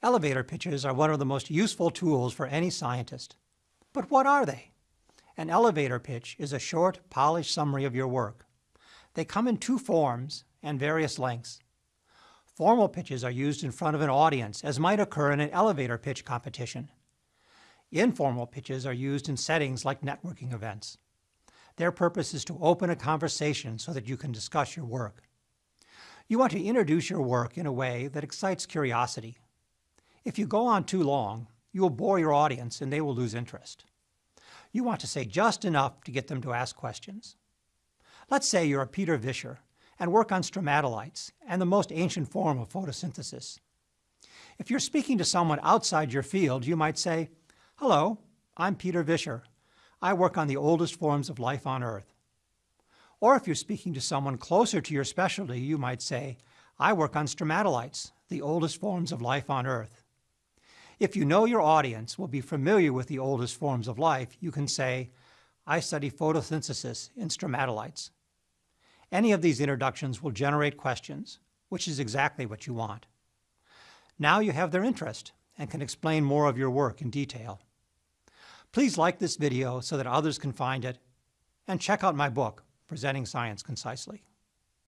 Elevator pitches are one of the most useful tools for any scientist. But what are they? An elevator pitch is a short, polished summary of your work. They come in two forms and various lengths. Formal pitches are used in front of an audience, as might occur in an elevator pitch competition. Informal pitches are used in settings like networking events. Their purpose is to open a conversation so that you can discuss your work. You want to introduce your work in a way that excites curiosity. If you go on too long, you will bore your audience and they will lose interest. You want to say just enough to get them to ask questions. Let's say you're a Pieter Visscher and work on stromatolites and the most ancient form of photosynthesis. If you're speaking to someone outside your field, you might say, Hello, I'm Pieter Visscher. I work on the oldest forms of life on Earth. Or if you're speaking to someone closer to your specialty, you might say, I work on stromatolites, the oldest forms of life on Earth. If you know your audience will be familiar with the oldest forms of life, you can say, I study photosynthesis in stromatolites. Any of these introductions will generate questions, which is exactly what you want. Now you have their interest and can explain more of your work in detail. Please like this video so that others can find it, and check out my book, Presenting Science Concisely.